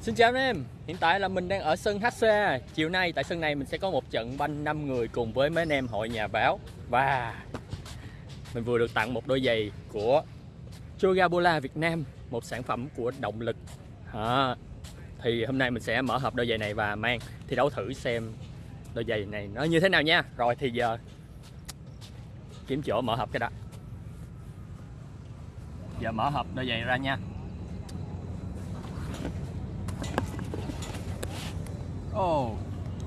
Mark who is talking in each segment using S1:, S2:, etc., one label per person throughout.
S1: Xin chào anh em, hiện tại là mình đang ở sân HC Chiều nay tại sân này mình sẽ có một trận banh 5 người cùng với mấy anh em hội nhà báo. Và mình vừa được tặng một đôi giày của Chogabola Việt Nam Một sản phẩm của động lực. À, Thì hôm nay mình sẽ mở hộp đôi giày này và mang thi đấu thử xem đôi giày này nó như thế nào nha. Rồi thì giờ kiếm chỗ mở hộp cái đã. Giờ mở hộp đôi giày ra nha. Ồ, oh,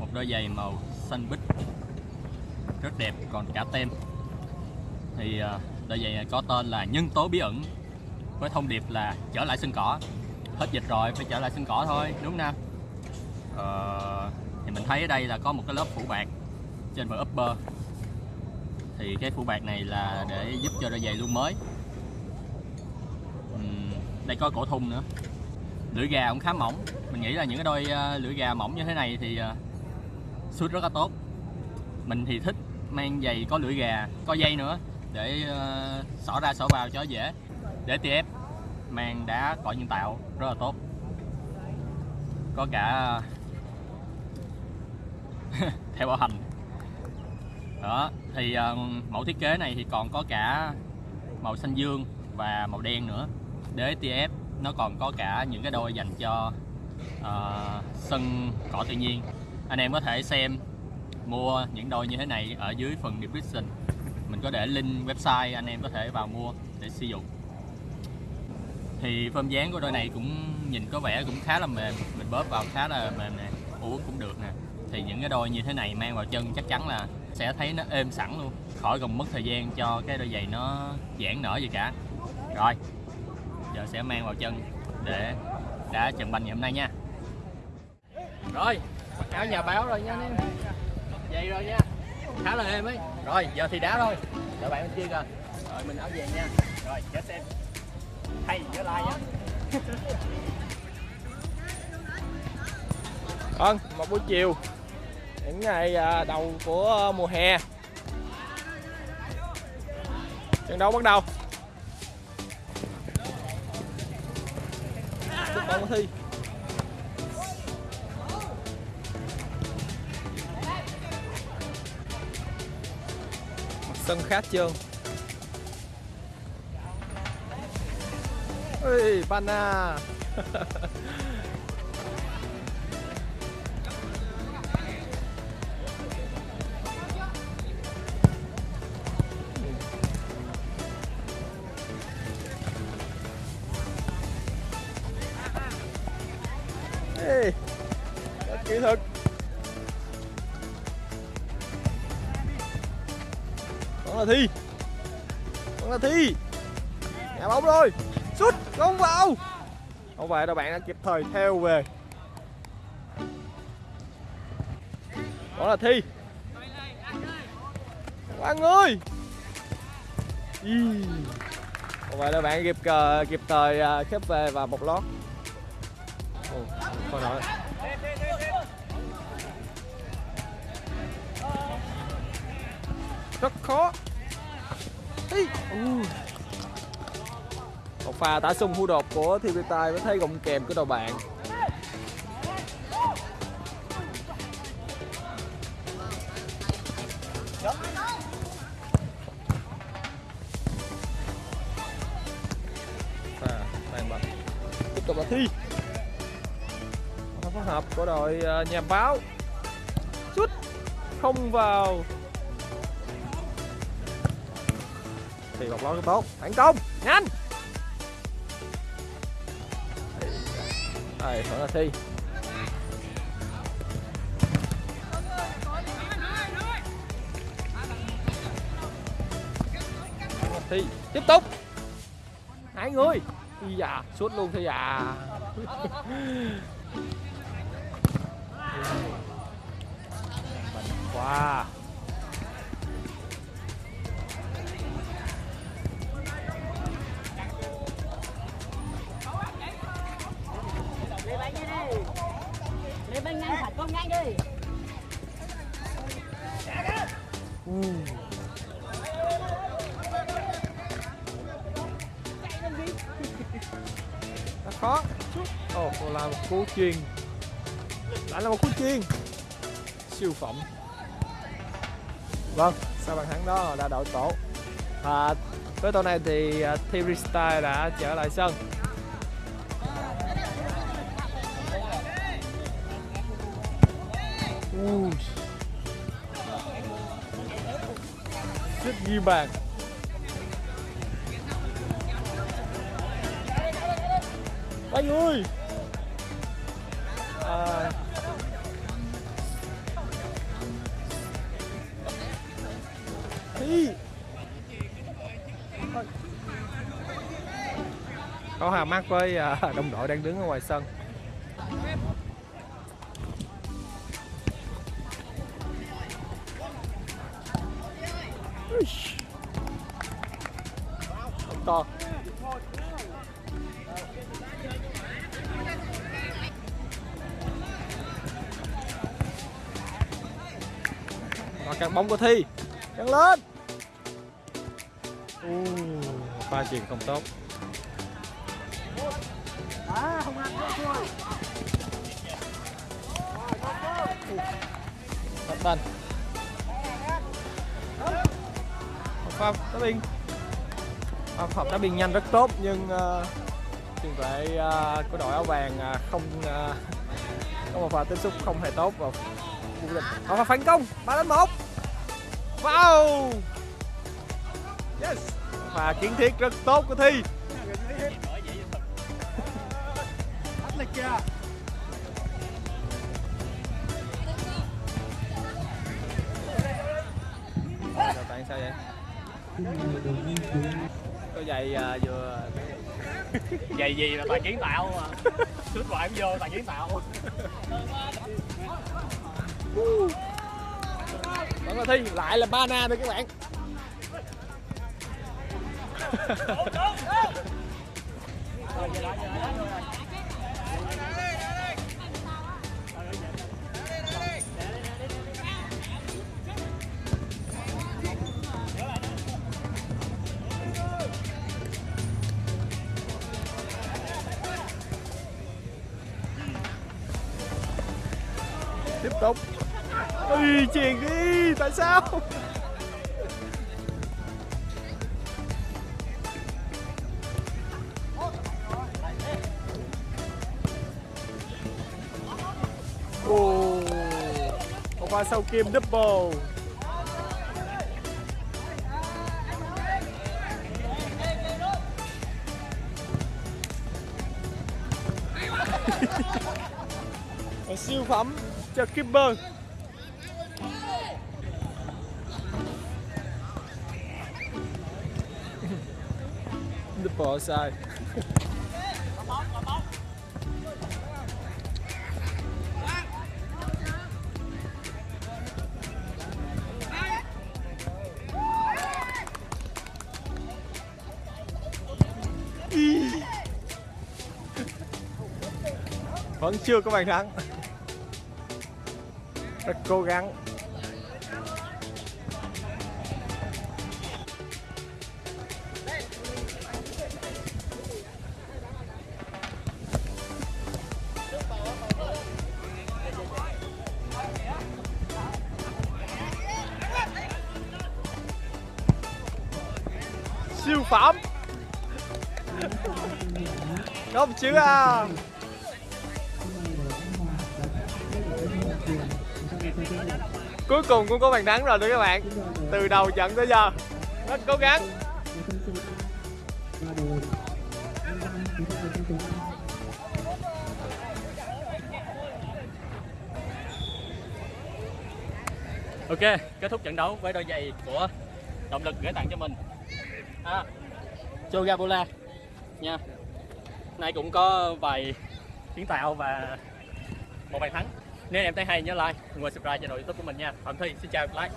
S1: một đôi giày màu xanh bích. Rất đẹp còn cả tem. Thì ờ, đôi giày này có tên là nhân tố bí ẩn với thông điệp là trở lại sân cỏ. Hết dịch rồi phải trở lại sân cỏ thôi đúng không ờ, thì mình thấy ở đây là có một cái lớp phủ bạc trên phần upper. Thì cái phủ bạc này là để giúp cho đôi giày luôn mới. Uhm, đây có cổ thun nữa lưỡi gà cũng khá mỏng. Mình nghĩ là những cái đôi ờ, lưỡi gà mỏng như thế này thì ờ, suit rất là tốt. Mình thì thích mang giày có lưỡi gà có dây nữa để ờ, xỏ ra xỏ vào cho dễ. Để TF mang đá cỏ nhân tạo rất là tốt. Có cả theo bảo hành. Đó thì uh, mẫu thiết kế này thì còn có cả màu xanh dương và màu đen nữa. Đế TF nó còn có cả những cái đôi dành cho uh, sân cỏ tự nhiên. Anh em có thể xem mua những đôi như thế này ở dưới phần description. Mình có để link website anh em có thể vào mua để sử dụng. Thì phơm dáng của đôi này cũng nhìn có vẻ cũng khá là mềm. Mình bóp vào khá là mềm nè uống cũng được nè. Thì những cái đôi như thế này mang vào chân chắc chắn là sẽ thấy nó êm sẵn luôn khỏi cần mất thời gian cho cái đôi giày nó giãn nở gì cả. Rồi giờ sẽ mang vào chân để đá trận banh ngày hôm nay nha. Rồi mặc áo nhà báo rồi nha anh em. Vậy rồi nha. Khá là êm ấy. Rồi giờ thì đá thôi. Đợi bạn bên kia kìa rồi mình áo về nha. Rồi chết xem. Hay nhớ like nha
S2: Vâng, một buổi chiều. Những ngày à, đầu của mùa hè. Trận đấu bắt đầu. Chúc bóng thi Mặt sân khá trơn ơi bana. Ê, rất kỹ thuật. Vẫn là thi. Vẫn là thi. Nhà bóng rồi. Sút không vào. Không về đâu bạn đã kịp thời theo về. Vẫn là thi. Quang ơi. Không vậy là bạn kịp ờ, kịp thời ờ, khép về và một lót. Thôi nói. Rất khó. Ý. Uh. Một pha tả sung hưu đột của Thi tài mới thấy gọng kèm của đầu bạn. À, Tiếp tục là Thi phối hợp của đội ờ, nhà báo. Sút Không vào. Thì bọc lót tốt. Thành công. Nhanh. Đây, vẫn là Thi. Thi. Tiếp tục. Hai người. Thi à, suốt luôn Thi à. Wow
S3: Để bên nhanh thật con nhanh đi.
S2: Rất khó Ồ, oh, là một cú chuyền. lại là một cú chuyền siêu phẩm vâng sau bàn thắng đó là đội tổ và với tổ này thì à, uh, Style đã trở lại sân. Ui. ghi bàn. Anh ơi! Có hà mắt với à, đồng đội đang đứng ở ngoài sân. To. Và các bóng của Thi. Cắt lên uh, Pha chuyền không tốt. À, không ăn chưa Thật tên Pha đá biên Pha hợp đá biên nhanh rất tốt nhưng uh, tiền vệ uh, của đội áo vàng uh, không uh, có một pha tiếp xúc không hề tốt và vô địch họ pha phản công 3 đến 1 Wow! Và kiến thiết rất tốt của Thi. Tạng sao vậy? Có giày à, vừa
S1: Vậy gì là tài kiến tạo mà? Xuất ngoại cũng vô tài kiến tạo.
S2: Vẫn là Thi, lại là Bana thôi các bạn Tiếp tục Ui, chuyền đi, tại sao? Ồ, một pha sau kim double. Siêu phẩm. Cho keeper. Double sai vẫn chưa có bàn thắng. Rất cố gắng. Siêu phẩm. Không chứ à. Cuối cùng cũng có bàn thắng rồi đó các bạn. Từ đầu trận tới giờ. Rất cố gắng.
S1: Ok, kết thúc trận đấu với đôi giày của động lực gửi tặng cho mình. À, Chogabola. Nha. Nay cũng có vài kiến tạo và một bàn thắng. Nếu em thấy hay nhớ like, và subscribe cho nội youtube của mình nha. Phạm Thi, xin chào, like.